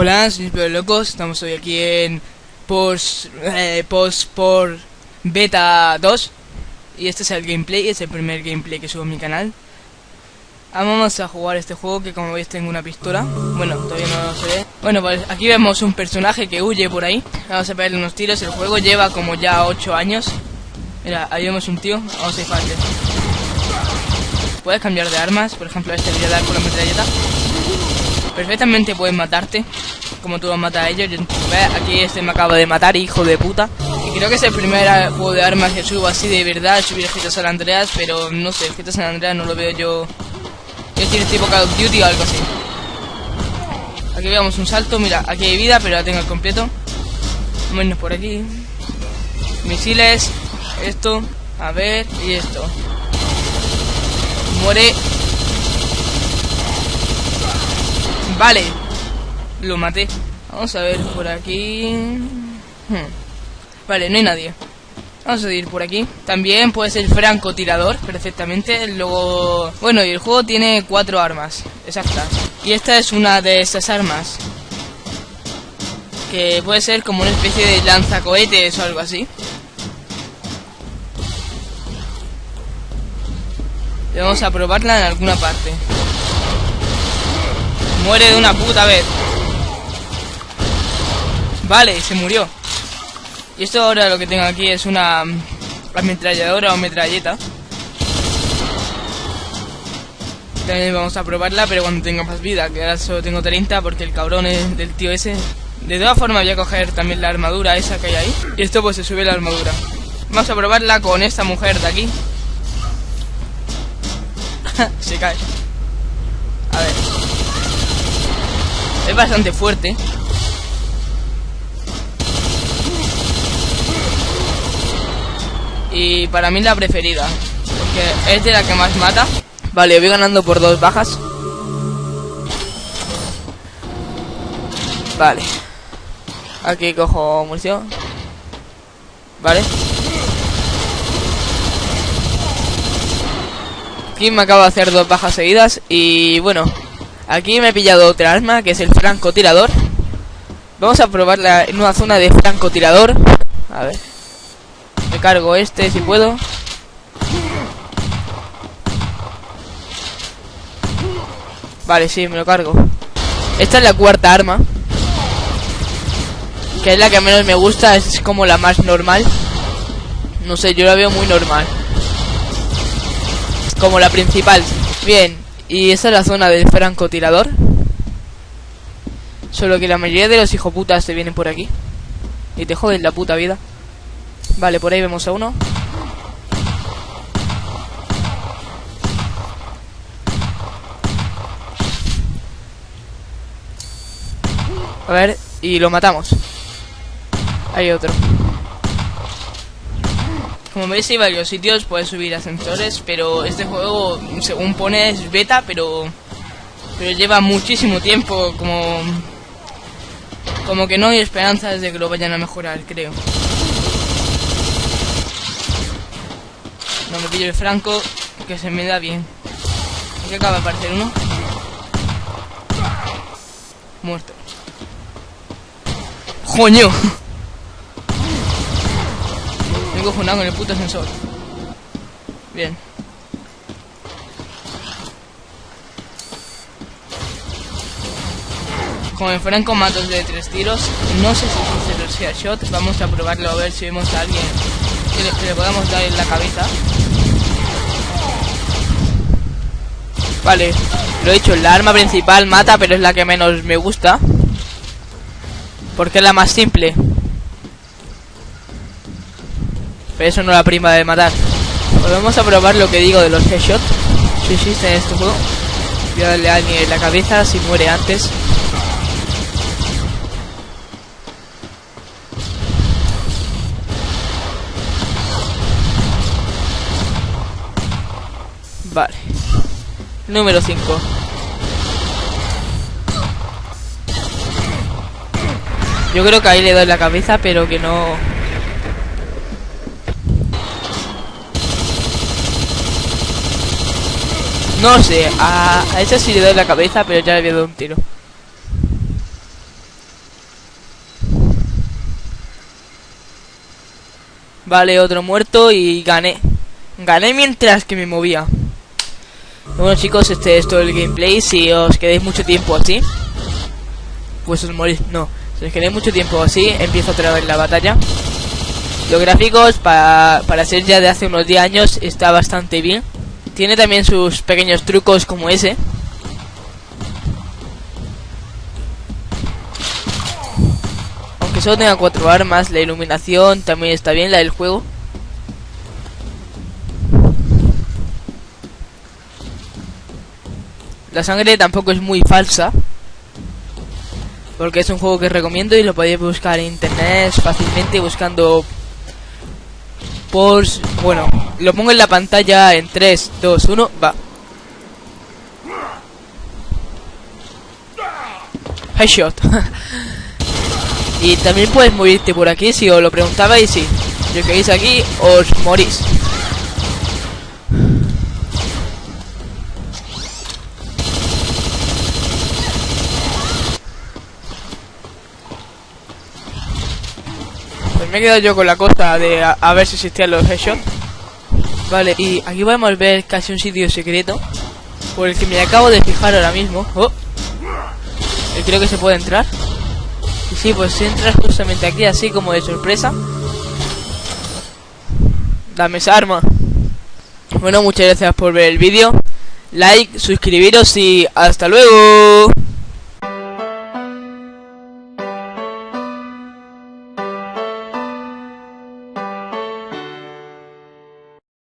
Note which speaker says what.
Speaker 1: Hola, soy Pero Locos, estamos hoy aquí en post, eh, post por beta 2 y este es el gameplay, es el primer gameplay que subo en mi canal. Vamos a jugar este juego que como veis tengo una pistola, bueno, todavía no se ve. Bueno, pues aquí vemos un personaje que huye por ahí, vamos a pegarle unos tiros, el juego lleva como ya 8 años. Mira, ahí vemos un tío, vamos a dispararle. Puedes cambiar de armas, por ejemplo este voy a dar con la metralleta. Perfectamente pueden matarte, como tú los matas a ellos. ¿Ves? Aquí este me acaba de matar, hijo de puta. Y creo que es el primer juego de armas que subo así de verdad, subir el GTA San Andreas, pero no sé, el GTA San Andreas no lo veo yo... Es decir, tipo Call of Duty o algo así. Aquí veamos un salto, mira, aquí hay vida, pero la tengo al completo. Irnos por aquí. Misiles, esto, a ver, y esto. Muere Vale. Lo maté. Vamos a ver por aquí. Hmm. Vale, no hay nadie. Vamos a ir por aquí. También puede ser francotirador, perfectamente. Luego... Bueno, y el juego tiene cuatro armas exactas. Y esta es una de esas armas. Que puede ser como una especie de lanzacohetes o algo así. Y vamos a probarla en alguna parte. Muere de una puta vez. Vale, se murió. Y esto ahora lo que tengo aquí es una ametralladora o metralleta. También vamos a probarla, pero cuando tenga más vida, que ahora solo tengo 30 porque el cabrón es del tío ese. De todas formas voy a coger también la armadura esa que hay ahí. Y esto pues se sube la armadura. Vamos a probarla con esta mujer de aquí. se cae. A ver. Es bastante fuerte. Y para mí la preferida. Porque es de la que más mata. Vale, voy ganando por dos bajas. Vale. Aquí cojo munición. Vale. Aquí me acabo de hacer dos bajas seguidas. Y bueno, Aquí me he pillado otra arma, que es el francotirador. Vamos a probarla en una zona de francotirador. A ver. Me cargo este si puedo. Vale, sí, me lo cargo. Esta es la cuarta arma. Que es la que menos me gusta, es como la más normal. No sé, yo la veo muy normal. Como la principal. Bien, y esa es la zona del francotirador. Solo que la mayoría de los hijoputas se vienen por aquí. Y te joden la puta vida. Vale, por ahí vemos a uno. A ver, y lo matamos. Hay otro. Como veis hay varios sitios, puedes subir ascensores, pero este juego, según pone, es beta, pero, pero lleva muchísimo tiempo, como, como que no hay esperanzas de que lo vayan a mejorar, creo. No me pillo el franco, que se me da bien. Aquí acaba de aparecer uno. Muerto. ¡Joño! Me he con el puto sensor. Bien. Como me fueran matos de tres tiros, no sé si se los shot. Vamos a probarlo a ver si vemos a alguien que le, podamos dar en la cabeza. Vale, lo he dicho, la arma principal mata, pero es la que menos me gusta. Porque es la más simple. Pero eso no la prima de matar. Pues vamos a probar lo que digo de los headshots. Si existe en este juego. Voy a darle a alguien en la cabeza si muere antes. Vale. Número 5. Yo creo que ahí le doy la cabeza, pero que no... No sé, a, a esa sí le doy la cabeza, pero ya le había dado un tiro. Vale, otro muerto y gané. Gané mientras que me movía. Bueno chicos, este es todo el gameplay. Si os quedáis mucho tiempo así, pues os morís. No, si os quedáis mucho tiempo así, empiezo otra vez la batalla. Los gráficos, para, para ser ya de hace unos 10 años, está bastante bien. Tiene también sus pequeños trucos como ese. Aunque solo tenga cuatro armas, la iluminación también está bien, la del juego. La sangre tampoco es muy falsa. Porque es un juego que recomiendo y lo podéis buscar en internet fácilmente buscando por... Bueno, lo pongo en la pantalla en 3, 2, 1, va. Headshot. y también puedes morirte por aquí si os lo preguntabais, si yo queréis aquí, os morís. Pues me he quedado yo con la cosa de a, ver si existían los headshots. Vale, y aquí podemos ver casi un sitio secreto por el que me acabo de fijar ahora mismo. Oh. Y creo que se puede entrar. Y sí, pues si entras justamente aquí así como de sorpresa. Dame esa arma. Bueno, muchas gracias por ver el vídeo. Like, suscribiros y hasta luego.